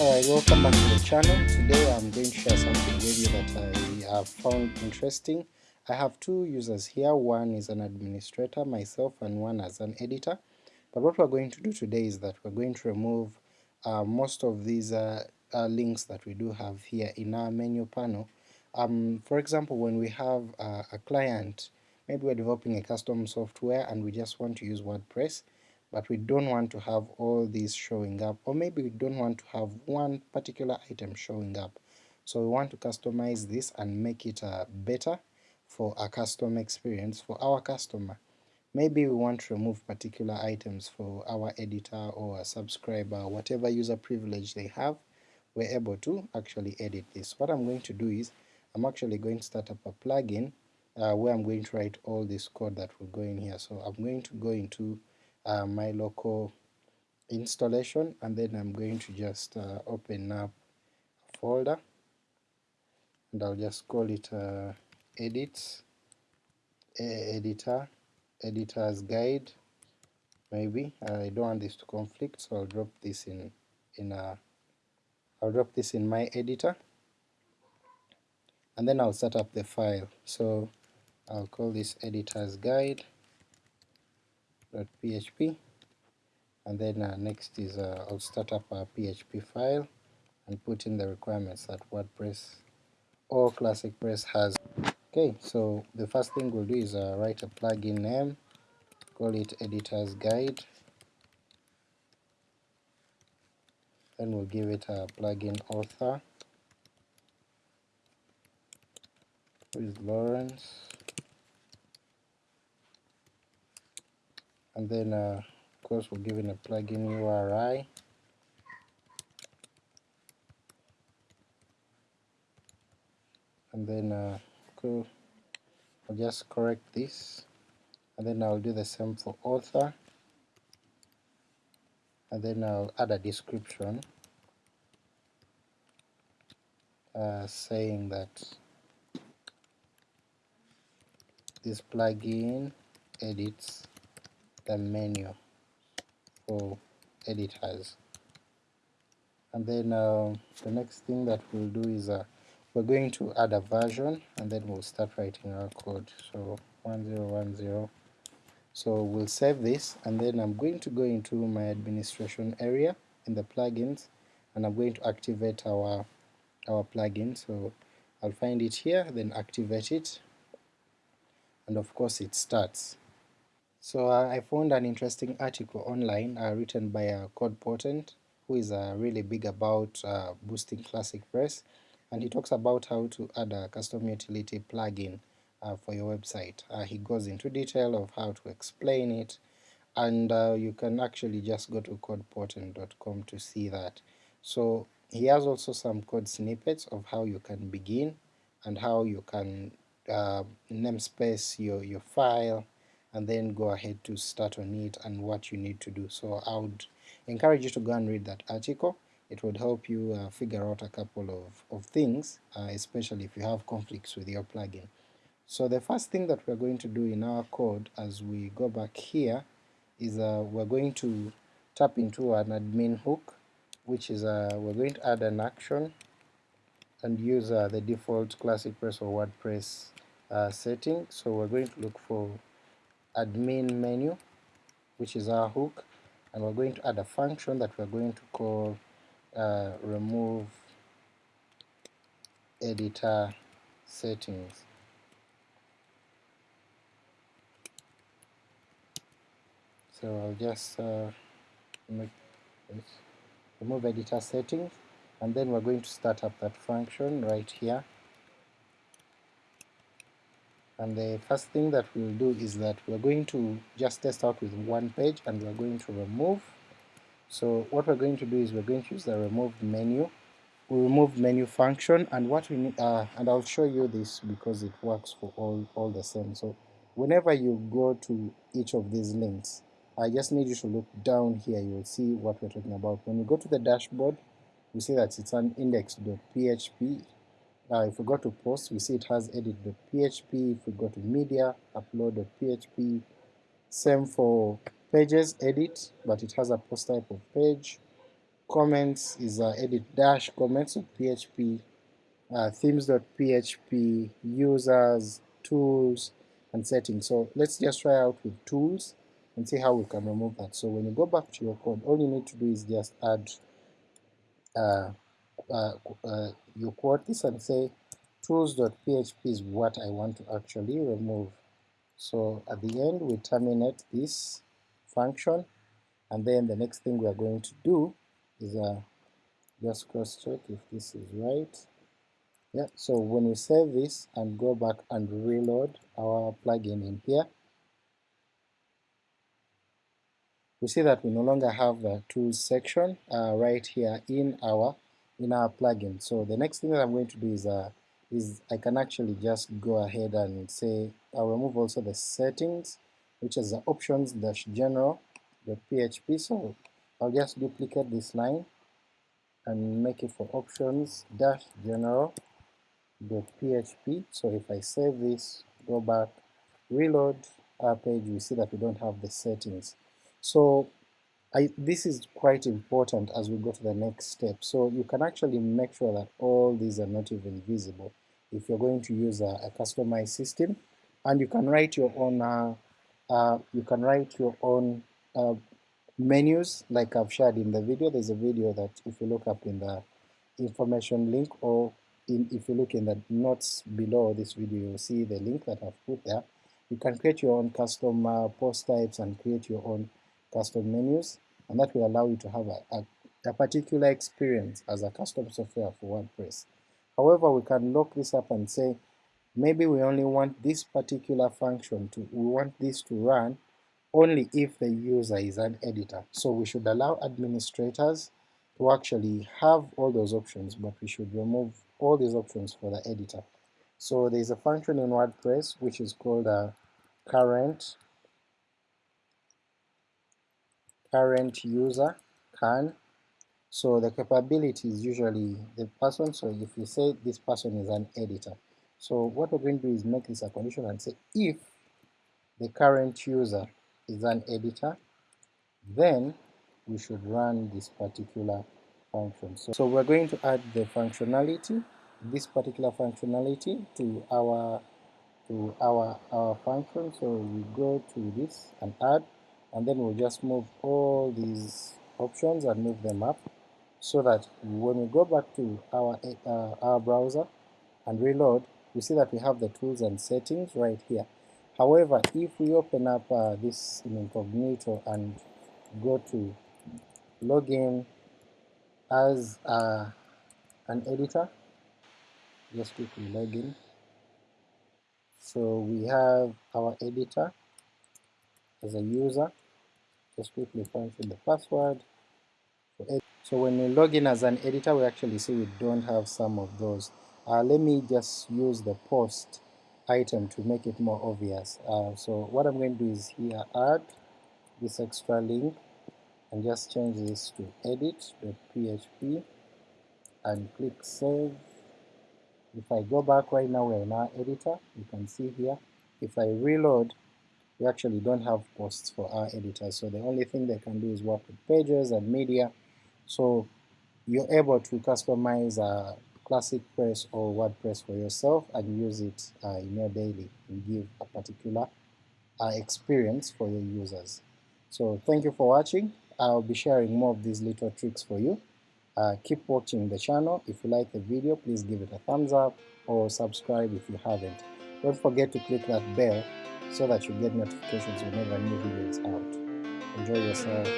Alright, welcome back to the channel. Today I'm going to share something with you that I have found interesting. I have two users here, one is an administrator, myself, and one as an editor. But what we're going to do today is that we're going to remove uh, most of these uh, uh, links that we do have here in our menu panel. Um, for example, when we have a client, maybe we're developing a custom software and we just want to use WordPress, but we don't want to have all these showing up, or maybe we don't want to have one particular item showing up. So we want to customize this and make it uh, better for a custom experience for our customer. Maybe we want to remove particular items for our editor or a subscriber, whatever user privilege they have, we're able to actually edit this. What I'm going to do is, I'm actually going to start up a plugin uh, where I'm going to write all this code that will go in here. So I'm going to go into uh, my local installation and then I'm going to just uh, open up a folder. And I'll just call it uh, edits editor editor's guide maybe. I don't want this to conflict so I'll drop this in in a I'll drop this in my editor. And then I'll set up the file. So I'll call this editor's guide .php and then uh, next is uh, I'll start up a PHP file and put in the requirements that WordPress or Classic Press has. Okay, so the first thing we'll do is uh, write a plugin name, call it editor's guide, then we'll give it a plugin author, who is Lawrence, and then uh, of course we're giving a plugin URI and then uh, cool. I'll just correct this. And then I'll do the same for author. And then I'll add a description uh, saying that this plugin edits the menu for editors. And then uh, the next thing that we'll do is uh, we're going to add a version and then we'll start writing our code. So 1010. So we'll save this and then I'm going to go into my administration area in the plugins and I'm going to activate our our plugin. So I'll find it here, then activate it, and of course it starts. So uh, I found an interesting article online uh, written by uh, CodePotent, who is uh, really big about uh, boosting Classic Press, and he talks about how to add a custom utility plugin uh, for your website. Uh, he goes into detail of how to explain it, and you can actually just go to codepotent.com to see that. So he has also some code snippets of how you can begin and how you can namespace your, your file, and then go ahead to start on it and what you need to do. So I would encourage you to go and read that article. It would help you uh, figure out a couple of, of things, uh, especially if you have conflicts with your plugin. So the first thing that we're going to do in our code as we go back here is uh, we're going to tap into an admin hook, which is uh, we're going to add an action and use uh, the default Classic Press or WordPress uh, setting. So we're going to look for admin menu which is our hook and we're going to add a function that we're going to call uh, remove editor settings. So I'll just uh, make this remove editor settings and then we're going to start up that function right here and the first thing that we'll do is that we're going to just test out with one page and we're going to remove. So what we're going to do is we're going to use the remove menu. We remove menu function and what we need uh, and I'll show you this because it works for all all the same. So whenever you go to each of these links I just need you to look down here. You will see what we're talking about. When you go to the dashboard you see that it's an index.php uh, if we go to post, we see it has edit.php. If we go to media, upload.php. Same for pages, edit, but it has a post type of page. comments is uh, edit dash comments PHP, uh, themes.php, users, tools, and settings. So let's just try out with tools and see how we can remove that. So when you go back to your code, all you need to do is just add uh, uh, uh, you quote this and say tools.php is what I want to actually remove. So at the end we terminate this function and then the next thing we are going to do is uh, just cross check if this is right. Yeah, so when we save this and go back and reload our plugin in here, we see that we no longer have the tools section uh, right here in our in our plugin. So the next thing that I'm going to do is uh, is I can actually just go ahead and say I'll remove also the settings, which is the options dash general the PHP. So I'll just duplicate this line and make it for options dash general dot PHP. So if I save this, go back, reload our page, we see that we don't have the settings. So I, this is quite important as we go to the next step. So you can actually make sure that all these are not even visible if you're going to use a, a customized system, and you can write your own. Uh, uh, you can write your own uh, menus like I've shared in the video. There's a video that if you look up in the information link or in, if you look in the notes below this video, you'll see the link that I've put there. You can create your own custom uh, post types and create your own custom menus, and that will allow you to have a, a, a particular experience as a custom software for WordPress. However, we can lock this up and say, maybe we only want this particular function to, we want this to run only if the user is an editor. So we should allow administrators to actually have all those options, but we should remove all these options for the editor. So there's a function in WordPress which is called a current current user can. So the capability is usually the person. So if you say this person is an editor, so what we're going to do is make this a condition and say if the current user is an editor, then we should run this particular function. So, so we're going to add the functionality, this particular functionality to our to our our function. So we go to this and add, and then we'll just move all these options and move them up, so that when we go back to our uh, our browser and reload, we see that we have the tools and settings right here. However, if we open up uh, this in incognito and go to login as uh, an editor, just quickly login. So we have our editor as a user. Just quickly punch in the password. So when we log in as an editor, we actually see we don't have some of those. Uh, let me just use the post item to make it more obvious. Uh, so what I'm going to do is here add this extra link and just change this to edit.php and click save. If I go back right now, we're in our editor. You can see here. If I reload, we actually don't have posts for our editors So the only thing they can do is work with pages and media. So you're able to customize uh, Classic Press or WordPress for yourself and use it uh, in your daily and give a particular uh, experience for your users. So thank you for watching. I'll be sharing more of these little tricks for you. Uh, keep watching the channel. If you like the video, please give it a thumbs up or subscribe if you haven't. Don't forget to click that bell so that you get notifications whenever new videos out. Enjoy yourself.